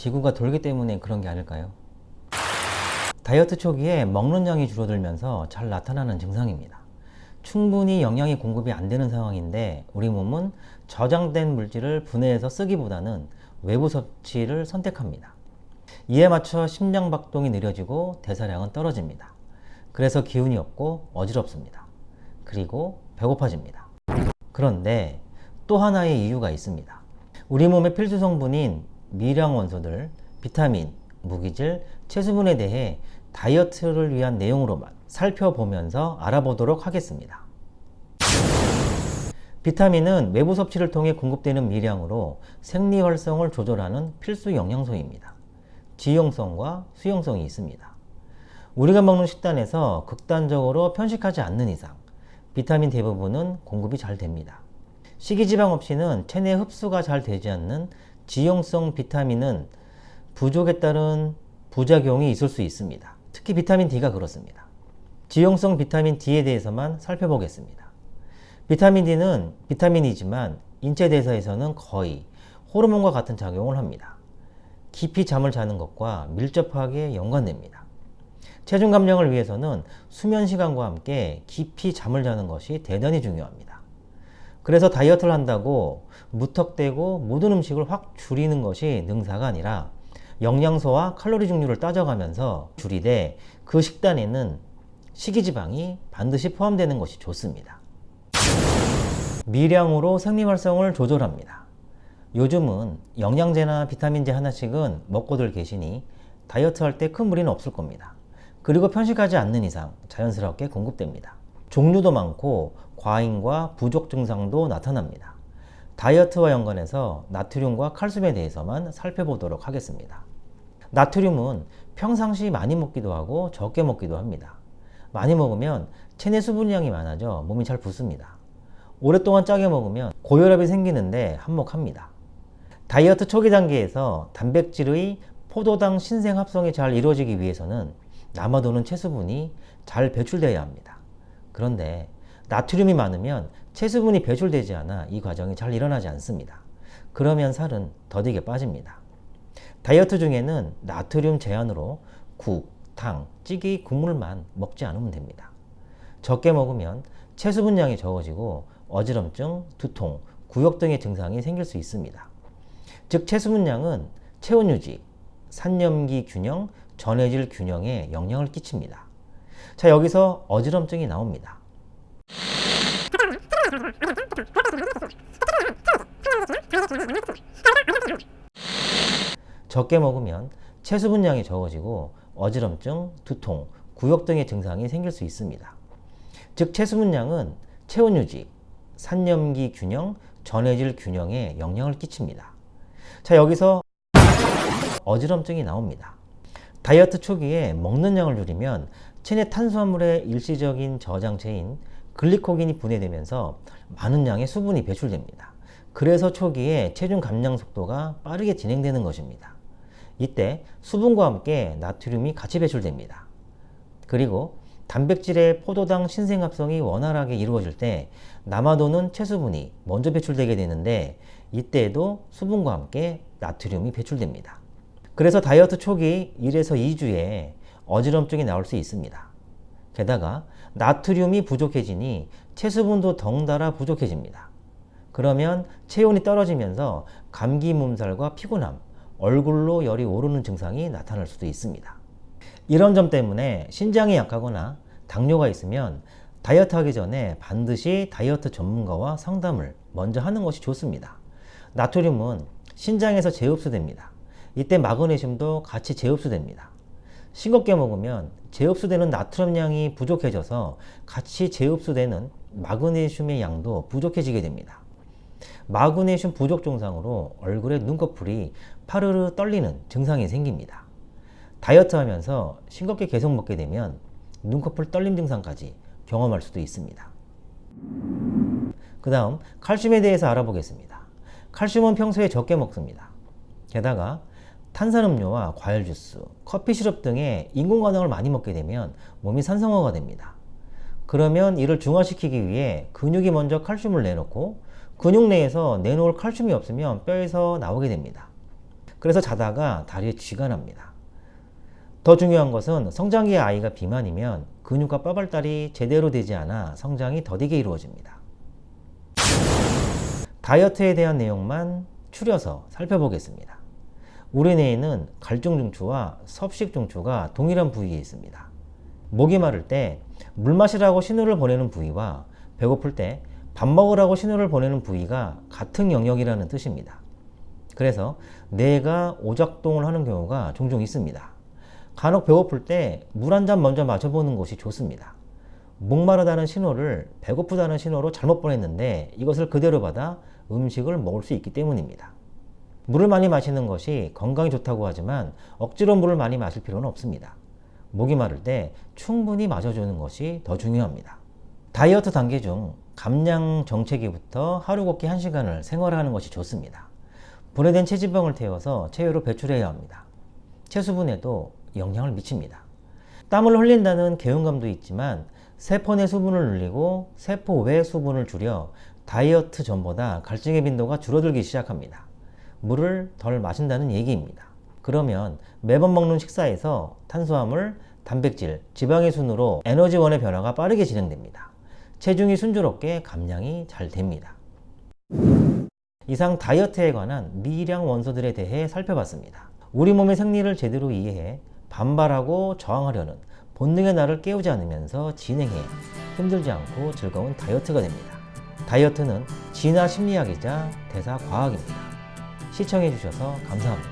지구가 돌기 때문에 그런 게 아닐까요? 다이어트 초기에 먹는 양이 줄어들면서 잘 나타나는 증상입니다. 충분히 영양이 공급이 안 되는 상황인데 우리 몸은 저장된 물질을 분해해서 쓰기보다는 외부 섭취를 선택합니다. 이에 맞춰 심장박동이 느려지고 대사량은 떨어집니다. 그래서 기운이 없고 어지럽습니다. 그리고 배고파집니다. 그런데 또 하나의 이유가 있습니다. 우리 몸의 필수 성분인 미량 원소들, 비타민, 무기질, 채수분에 대해 다이어트를 위한 내용으로만 살펴보면서 알아보도록 하겠습니다. 비타민은 외부 섭취를 통해 공급되는 미량으로 생리 활성을 조절하는 필수 영양소입니다. 지용성과 수용성이 있습니다. 우리가 먹는 식단에서 극단적으로 편식하지 않는 이상 비타민 대부분은 공급이 잘 됩니다. 식이지방 없이는 체내 흡수가 잘 되지 않는 지용성 비타민은 부족에 따른 부작용이 있을 수 있습니다. 특히 비타민 D가 그렇습니다. 지용성 비타민 D에 대해서만 살펴보겠습니다. 비타민 D는 비타민이지만 인체 대사에서는 거의 호르몬과 같은 작용을 합니다. 깊이 잠을 자는 것과 밀접하게 연관됩니다. 체중 감량을 위해서는 수면 시간과 함께 깊이 잠을 자는 것이 대단히 중요합니다. 그래서 다이어트를 한다고 무턱대고 모든 음식을 확 줄이는 것이 능사가 아니라 영양소와 칼로리 종류를 따져가면서 줄이되 그 식단에는 식이지방이 반드시 포함되는 것이 좋습니다. 미량으로 생리활성을 조절합니다. 요즘은 영양제나 비타민제 하나씩은 먹고들 계시니 다이어트 할 때 큰 무리는 없을 겁니다. 그리고 편식하지 않는 이상 자연스럽게 공급됩니다. 종류도 많고 과잉과 부족 증상도 나타납니다. 다이어트와 연관해서 나트륨과 칼슘에 대해서만 살펴보도록 하겠습니다. 나트륨은 평상시 많이 먹기도 하고 적게 먹기도 합니다. 많이 먹으면 체내 수분량이 많아져 몸이 잘 붓습니다. 오랫동안 짜게 먹으면 고혈압이 생기는데 한몫합니다. 다이어트 초기 단계에서 단백질의 포도당 신생 합성이 잘 이루어지기 위해서는 남아도는 체수분이 잘 배출되어야 합니다. 그런데 나트륨이 많으면 체수분이 배출되지 않아 이 과정이 잘 일어나지 않습니다. 그러면 살은 더디게 빠집니다. 다이어트 중에는 나트륨 제한으로 국, 탕, 찌개, 국물만 먹지 않으면 됩니다. 적게 먹으면 체수 분량이 적어지고 어지럼증, 두통, 구역 등의 증상이 생길 수 있습니다. 즉 체수 분량은 체온 유지, 산염기 균형, 전해질 균형에 영향을 끼칩니다. 자 여기서 어지럼증이 나옵니다. 적게 먹으면 체수 분량이 적어지고 어지럼증, 두통, 구역 등의 증상이 생길 수 있습니다. 즉 체수 분량은 체온 유지, 산염기 균형, 전해질 균형에 영향을 끼칩니다. 자 여기서 어지럼증이 나옵니다. 다이어트 초기에 먹는 양을 줄이면 체내 탄수화물의 일시적인 저장체인 글리코겐이 분해되면서 많은 양의 수분이 배출됩니다. 그래서 초기에 체중 감량 속도가 빠르게 진행되는 것입니다. 이때 수분과 함께 나트륨이 같이 배출됩니다. 그리고 단백질의 포도당 신생합성이 원활하게 이루어질 때 남아도는 체수분이 먼저 배출되게 되는데 이때에도 수분과 함께 나트륨이 배출됩니다. 그래서 다이어트 초기 1에서 2주에 어지럼증이 나올 수 있습니다. 게다가 나트륨이 부족해지니 체수분도 덩달아 부족해집니다. 그러면 체온이 떨어지면서 감기 몸살과 피곤함, 얼굴로 열이 오르는 증상이 나타날 수도 있습니다. 이런 점 때문에 신장이 약하거나 당뇨가 있으면 다이어트 하기 전에 반드시 다이어트 전문가와 상담을 먼저 하는 것이 좋습니다. 나트륨은 신장에서 재흡수됩니다. 이때 마그네슘도 같이 재흡수됩니다. 싱겁게 먹으면 재흡수되는 나트륨량이 부족해져서 같이 재흡수되는 마그네슘의 양도 부족해지게 됩니다. 마그네슘 부족 증상으로 얼굴에 눈꺼풀이 파르르 떨리는 증상이 생깁니다. 다이어트 하면서 싱겁게 계속 먹게 되면 눈꺼풀 떨림 증상까지 경험할 수도 있습니다. 그 다음 칼슘에 대해서 알아보겠습니다. 칼슘은 평소에 적게 먹습니다. 게다가 탄산음료와 과일 주스, 커피 시럽 등의 인공과당을 많이 먹게 되면 몸이 산성화가 됩니다. 그러면 이를 중화시키기 위해 근육이 먼저 칼슘을 내놓고 근육 내에서 내놓을 칼슘이 없으면 뼈에서 나오게 됩니다. 그래서 자다가 다리에 쥐가 납니다. 더 중요한 것은 성장기의 아이가 비만이면 근육과 뼈 발달이 제대로 되지 않아 성장이 더디게 이루어집니다. 다이어트에 대한 내용만 추려서 살펴보겠습니다. 우리 뇌에는 갈증 중추와 섭식 중추가 동일한 부위에 있습니다. 목이 마를 때 물 마시라고 신호를 보내는 부위와 배고플 때 밥 먹으라고 신호를 보내는 부위가 같은 영역이라는 뜻입니다. 그래서 뇌가 오작동을 하는 경우가 종종 있습니다. 간혹 배고플 때 물 한 잔 먼저 마셔보는 것이 좋습니다. 목마르다는 신호를 배고프다는 신호로 잘못 보냈는데 이것을 그대로 받아 음식을 먹을 수 있기 때문입니다. 물을 많이 마시는 것이 건강에 좋다고 하지만 억지로 물을 많이 마실 필요는 없습니다. 목이 마를 때 충분히 마셔주는 것이 더 중요합니다. 다이어트 단계 중 감량 정체기부터 하루 걷기 1시간을 생활하는 것이 좋습니다. 분해된 체지방을 태워서 체외로 배출해야 합니다. 체수분에도 영향을 미칩니다. 땀을 흘린다는 개운감도 있지만 세포 내 수분을 늘리고 세포 외 수분을 줄여 다이어트 전보다 갈증의 빈도가 줄어들기 시작합니다. 물을 덜 마신다는 얘기입니다. 그러면 매번 먹는 식사에서 탄수화물, 단백질, 지방의 순으로 에너지원의 변화가 빠르게 진행됩니다. 체중이 순조롭게 감량이 잘 됩니다. 이상 다이어트에 관한 미량 원소들에 대해 살펴봤습니다. 우리 몸의 생리를 제대로 이해해 반발하고 저항하려는 본능의 나를 깨우지 않으면서 진행해 힘들지 않고 즐거운 다이어트가 됩니다. 다이어트는 진화 심리학이자 대사 과학입니다. 시청해 주셔서 감사합니다.